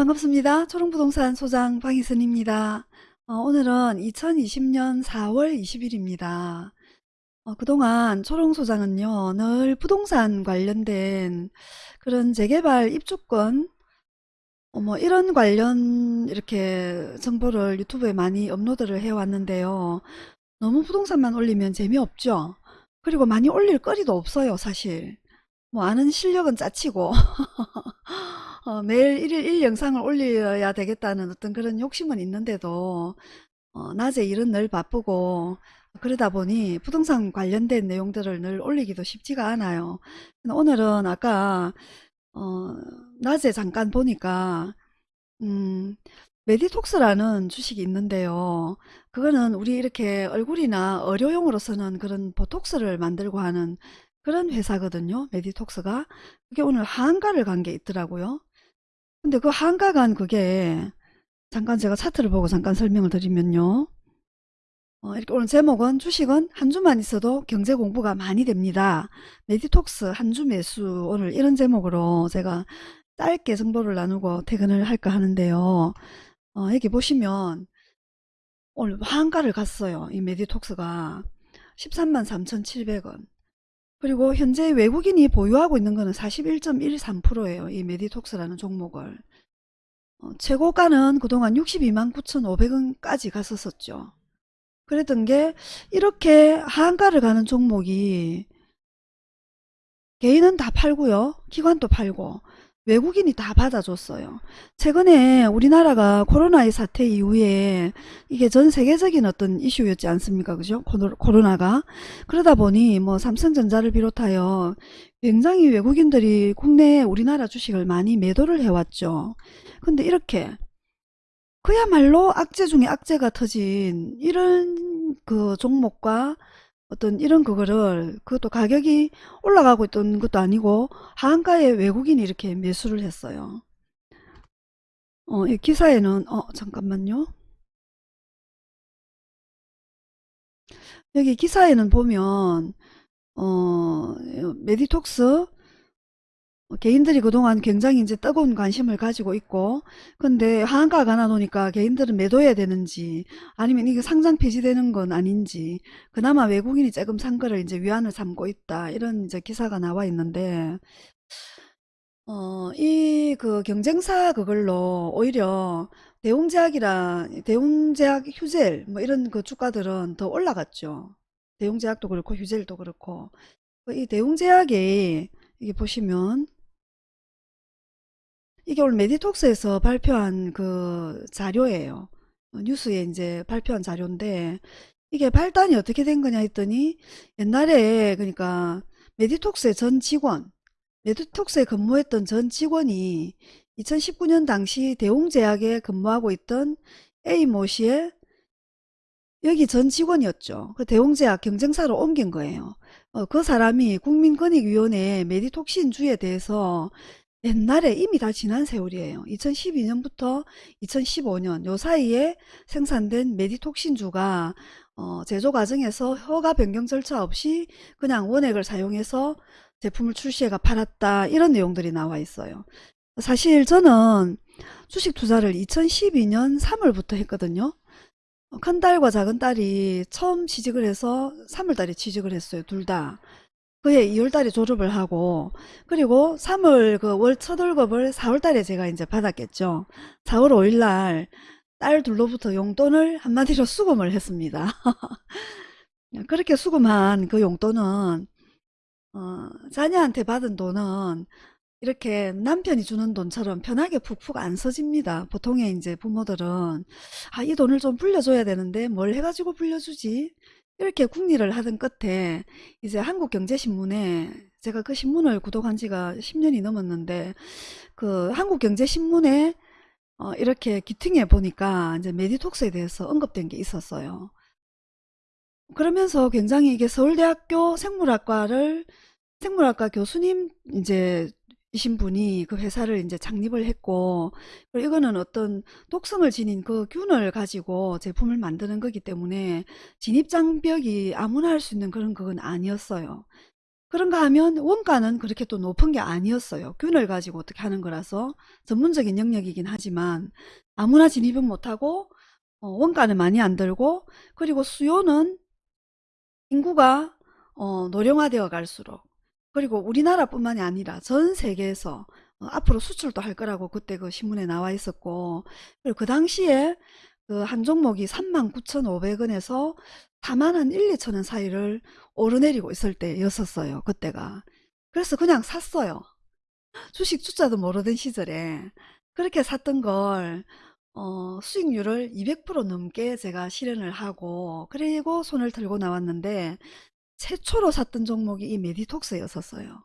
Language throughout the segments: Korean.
반갑습니다. 초롱부동산 소장 방희선입니다. 어, 오늘은 2020년 4월 20일입니다. 어, 그동안 초롱 소장은요, 늘 부동산 관련된 그런 재개발 입주권, 어, 뭐 이런 관련 이렇게 정보를 유튜브에 많이 업로드를 해왔는데요. 너무 부동산만 올리면 재미없죠? 그리고 많이 올릴 거리도 없어요, 사실. 뭐 아는 실력은 짜치고 어, 매일 일일 일 영상을 올려야 되겠다는 어떤 그런 욕심은 있는데도 어, 낮에 일은 늘 바쁘고 그러다 보니 부동산 관련된 내용들을 늘 올리기도 쉽지가 않아요. 오늘은 아까 어, 낮에 잠깐 보니까 음, 메디톡스라는 주식이 있는데요. 그거는 우리 이렇게 얼굴이나 의료용으로 쓰는 그런 보톡스를 만들고 하는 그런 회사거든요. 메디톡스가. 그게 오늘 하한가를 간 게 있더라고요. 근데 그 한가 간 그게 잠깐 제가 차트를 보고 잠깐 설명을 드리면요. 어, 이렇게 오늘 제목은 주식은 한 주만 있어도 경제 공부가 많이 됩니다. 메디톡스 한 주 매수 오늘 이런 제목으로 제가 짧게 정보를 나누고 퇴근을 할까 하는데요. 어, 여기 보시면 오늘 한가를 갔어요. 이 메디톡스가 13만 3,700원. 그리고 현재 외국인이 보유하고 있는 거는 41.13%예요. 이 메디톡스라는 종목을. 어, 최고가는 그동안 62만 9,500원까지 갔었었죠. 그랬던 게 이렇게 하한가를 가는 종목이 개인은 다 팔고요. 기관도 팔고 외국인이 다 받아줬어요. 최근에 우리나라가 코로나의 사태 이후에 이게 전 세계적인 어떤 이슈였지 않습니까? 그죠? 코로나가. 그러다 보니 뭐 삼성전자를 비롯하여 굉장히 외국인들이 국내 우리나라 주식을 많이 매도를 해왔죠. 근데 이렇게 그야말로 악재 중에 악재가 터진 이런 그 종목과 어떤 이런 그거를 그것도 가격이 올라가고 있던 것도 아니고 하한가에 외국인이 이렇게 매수를 했어요. 어, 이 기사에는 어 잠깐만요. 여기 기사에는 보면 어 메디톡스 어, 개인들이 그동안 굉장히 이제 뜨거운 관심을 가지고 있고 근데 하한가가 나놓으니까 개인들은 매도해야 되는지 아니면 이게 상장 폐지되는 건 아닌지 그나마 외국인이 조금 산 거를 이제 위안을 삼고 있다 이런 이제 기사가 나와 있는데 어, 이 그 경쟁사 그걸로 오히려 대웅제약이라 대웅제약 휴젤 뭐 이런 그 주가들은 더 올라갔죠. 대웅제약도 그렇고 휴젤도 그렇고 이 대웅제약이 이게 보시면 이게 오늘 메디톡스에서 발표한 그 자료예요. 어, 뉴스에 이제 발표한 자료인데 이게 발단이 어떻게 된 거냐 했더니 옛날에 그러니까 메디톡스의 전 직원 메디톡스에 근무했던 전 직원이 2019년 당시 대웅제약에 근무하고 있던 A모 씨의 여기 전 직원이었죠. 그 대웅제약 경쟁사로 옮긴 거예요. 어, 그 사람이 국민권익위원회 메디톡신주에 대해서 옛날에 이미 다 지난 세월이에요. 2012년부터 2015년 요 사이에 생산된 메디톡신주가 어, 제조 과정에서 허가 변경 절차 없이 그냥 원액을 사용해서 제품을 출시해가 팔았다 이런 내용들이 나와 있어요. 사실 저는 주식 투자를 2012년 3월부터 했거든요. 어, 큰 딸과 작은 딸이 처음 취직을 해서 3월달에 취직을 했어요. 둘 다. 그해 2월달에 졸업을 하고 그리고 3월 그 월 첫 월급을 4월달에 제가 이제 받았겠죠. 4월 5일날 딸 둘로부터 용돈을 한마디로 수금을 했습니다. 그렇게 수금한 그 용돈은 어, 자녀한테 받은 돈은 이렇게 남편이 주는 돈처럼 편하게 푹푹 안 써집니다. 보통의 이제 부모들은 아, 이 돈을 좀 불려줘야 되는데 뭘 해가지고 불려주지? 이렇게 궁리를 하던 끝에 이제 한국경제신문에 제가 그 신문을 구독한 지가 10년이 넘었는데 그 한국경제신문에 어 이렇게 기팅해 보니까 이제 메디톡스에 대해서 언급된 게 있었어요. 그러면서 굉장히 이게 서울대학교 생물학과를 생물학과 교수님 이제 이신 분이 그 회사를 이제 창립을 했고 이거는 어떤 독성을 지닌 그 균을 가지고 제품을 만드는 거기 때문에 진입장벽이 아무나 할 수 있는 그런 그건 아니었어요. 그런가 하면 원가는 그렇게 또 높은 게 아니었어요. 균을 가지고 어떻게 하는 거라서 전문적인 영역이긴 하지만 아무나 진입은 못하고 어, 원가는 많이 안 들고 그리고 수요는 인구가 어, 노령화되어 갈수록 그리고 우리나라뿐만이 아니라 전 세계에서 어, 앞으로 수출도 할 거라고 그때 그 신문에 나와 있었고 그리고 그 당시에 그 한 종목이 39,500원에서 4만 한 1, 2천 원 사이를 오르내리고 있을 때였었어요. 그때가. 그래서 그냥 샀어요. 주식 주자도 모르던 시절에 그렇게 샀던 걸 어, 수익률을 200% 넘게 제가 실현을 하고 그리고 손을 들고 나왔는데 최초로 샀던 종목이 이 메디톡스였었어요.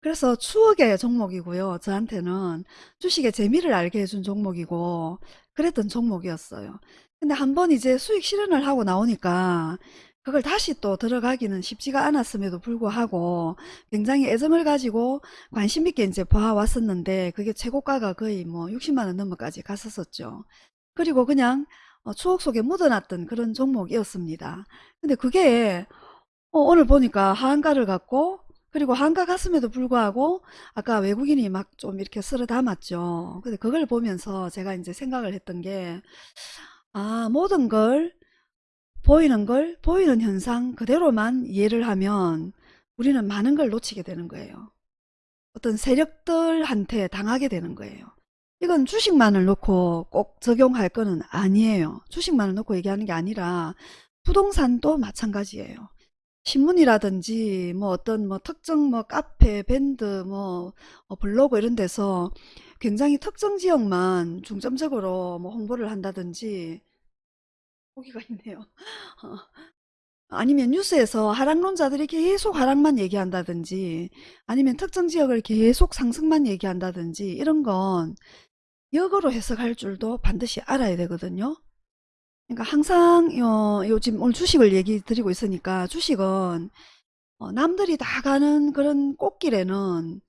그래서 추억의 종목이고요. 저한테는 주식의 재미를 알게 해준 종목이고 그랬던 종목이었어요. 근데 한 번 이제 수익 실현을 하고 나오니까 그걸 다시 또 들어가기는 쉽지가 않았음에도 불구하고 굉장히 애정을 가지고 관심 있게 이제 봐왔었는데 그게 최고가가 거의 뭐 60만 원 넘어까지 갔었었죠. 그리고 그냥 어, 추억 속에 묻어놨던 그런 종목이었습니다. 근데 그게 어, 오늘 보니까 하한가를 갖고 그리고 한가 갔음에도 불구하고 아까 외국인이 막 좀 이렇게 쓸어 담았죠. 근데 그걸 보면서 제가 이제 생각을 했던 게, 아, 모든 걸, 보이는 걸, 보이는 현상 그대로만 이해를 하면 우리는 많은 걸 놓치게 되는 거예요. 어떤 세력들한테 당하게 되는 거예요. 이건 주식만을 놓고 꼭 적용할 거는 아니에요. 주식만을 놓고 얘기하는 게 아니라 부동산도 마찬가지예요. 신문이라든지 뭐 어떤 뭐 특정 뭐 카페, 밴드, 뭐 어, 블로그 이런 데서 굉장히 특정 지역만 중점적으로 뭐 홍보를 한다든지 보기가 있네요. 어, 아니면 뉴스에서 하락론자들이 계속 하락만 얘기한다든지 아니면 특정 지역을 계속 상승만 얘기한다든지 이런 건 역으로 해석할 줄도 반드시 알아야 되거든요. 그러니까 항상 어, 요즘 오늘 주식을 얘기 드리고 있으니까 주식은 어, 남들이 다 가는 그런 꽃길에는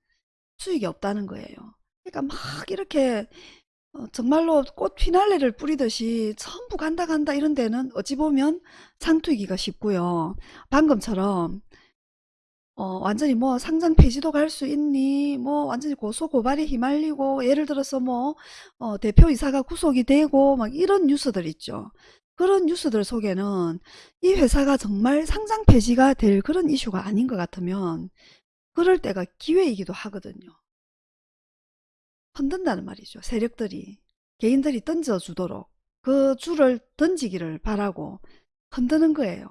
수익이 없다는 거예요. 그러니까 막 이렇게 어, 정말로 꽃 피날레를 뿌리듯이 전부 간다 간다 이런 데는 어찌 보면 상투이기가 쉽고요. 방금처럼 어, 완전히 뭐 상장 폐지도 갈 수 있니? 뭐 완전히 고소 고발에 휘말리고 예를 들어서 뭐 어, 대표 이사가 구속이 되고 막 이런 뉴스들 있죠. 그런 뉴스들 속에는 이 회사가 정말 상장 폐지가 될 그런 이슈가 아닌 것 같으면 그럴 때가 기회이기도 하거든요. 흔든다는 말이죠. 세력들이 개인들이 던져주도록 그 줄을 던지기를 바라고 흔드는 거예요.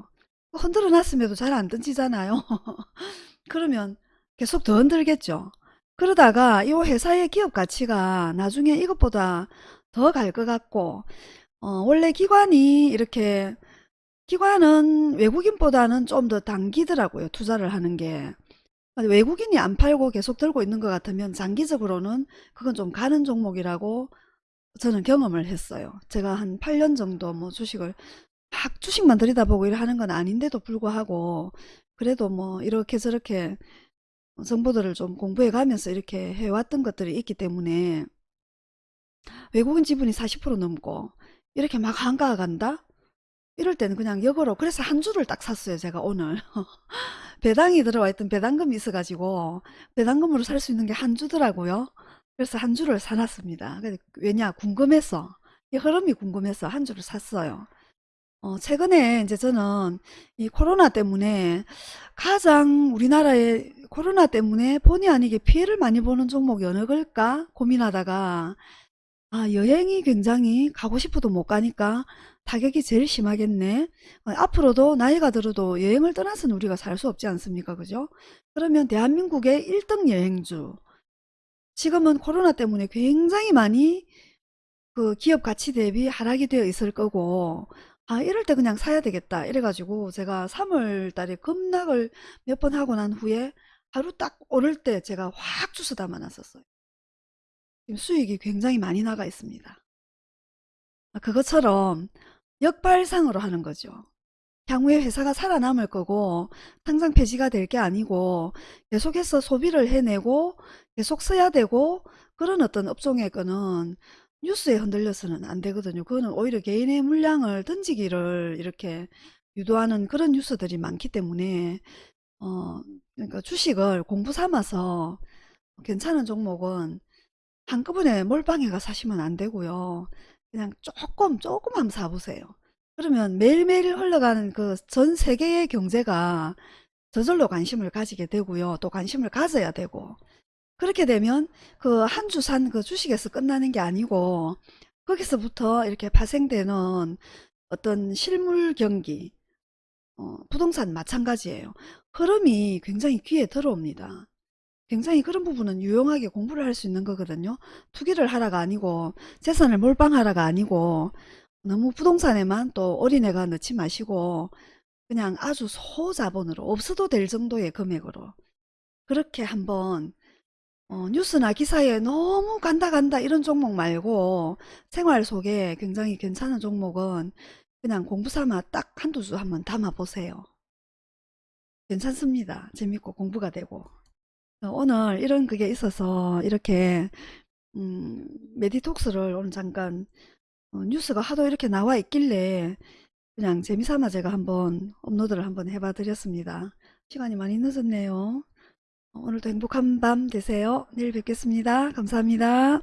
흔들어 놨음에도 잘 안 던지잖아요. 그러면 계속 더 흔들겠죠. 그러다가 이 회사의 기업 가치가 나중에 이것보다 더 갈 것 같고 어, 원래 기관이 이렇게 기관은 외국인보다는 좀 더 당기더라고요. 투자를 하는 게. 외국인이 안 팔고 계속 들고 있는 것 같으면 장기적으로는 그건 좀 가는 종목이라고 저는 경험을 했어요. 제가 한 8년 정도 뭐 주식을 막 주식만 들여다보고 일 하는 건 아닌데도 불구하고 그래도 뭐 이렇게 저렇게 정보들을 좀 공부해 가면서 이렇게 해왔던 것들이 있기 때문에 외국인 지분이 40% 넘고 이렇게 막 한가가 간다? 이럴 때는 그냥 역으로 그래서 한 주를 딱 샀어요 제가 오늘. 배당이 들어와 있던 배당금이 있어가지고 배당금으로 살 수 있는 게 한 주더라고요. 그래서 한 주를 사놨습니다. 왜냐 궁금해서 이 흐름이 궁금해서 한 주를 샀어요 어, 최근에 이제 저는 이 코로나 때문에 가장 우리나라에 코로나 때문에 본의 아니게 피해를 많이 보는 종목이 어느 걸까 고민하다가 아, 여행이 굉장히 가고 싶어도 못 가니까 타격이 제일 심하겠네. 어, 앞으로도 나이가 들어도 여행을 떠나서는 우리가 살 수 없지 않습니까? 그죠? 그러면 대한민국의 1등 여행주. 지금은 코로나 때문에 굉장히 많이 그 기업 가치 대비 하락이 되어 있을 거고, 아, 이럴 때 그냥 사야 되겠다. 이래가지고 제가 3월 달에 급락을 몇 번 하고 난 후에 하루 딱 오를 때 제가 확 주워 담아 놨었어요. 지금 수익이 굉장히 많이 나가 있습니다. 아, 그것처럼 역발상으로 하는 거죠. 향후에 회사가 살아남을 거고 당장 폐지가 될 게 아니고 계속해서 소비를 해내고 계속 써야 되고 그런 어떤 업종의 거는 뉴스에 흔들려서는 안 되거든요. 그거는 오히려 개인의 물량을 던지기를 이렇게 유도하는 그런 뉴스들이 많기 때문에 어, 그 주식을 공부 삼아서 괜찮은 종목은 한꺼번에 몰빵해가 사시면 안 되고요. 그냥 조금 조금 한번 사보세요. 그러면 매일매일 흘러가는 그 전 세계의 경제가 저절로 관심을 가지게 되고요. 또 관심을 가져야 되고 그렇게 되면 그 한 주 산 그 주식에서 끝나는 게 아니고 거기서부터 이렇게 파생되는 어떤 실물 경기 어, 부동산 마찬가지예요. 흐름이 굉장히 귀에 들어옵니다. 굉장히 그런 부분은 유용하게 공부를 할 수 있는 거거든요. 투기를 하라가 아니고 재산을 몰빵하라가 아니고 너무 부동산에만 또 올인해가 넣지 마시고 그냥 아주 소자본으로 없어도 될 정도의 금액으로 그렇게 한번 어, 뉴스나 기사에 너무 간다 간다 이런 종목 말고 생활 속에 굉장히 괜찮은 종목은 그냥 공부 삼아 딱 한두 주 한번 담아 보세요. 괜찮습니다. 재밌고 공부가 되고. 어, 오늘 이런 그게 있어서 이렇게 음, 메디톡스를 오늘 잠깐 어, 뉴스가 하도 이렇게 나와 있길래 그냥 재미삼아 제가 한번 업로드를 한번 해봐 드렸습니다. 시간이 많이 늦었네요. 어, 오늘도 행복한 밤 되세요. 내일 뵙겠습니다. 감사합니다.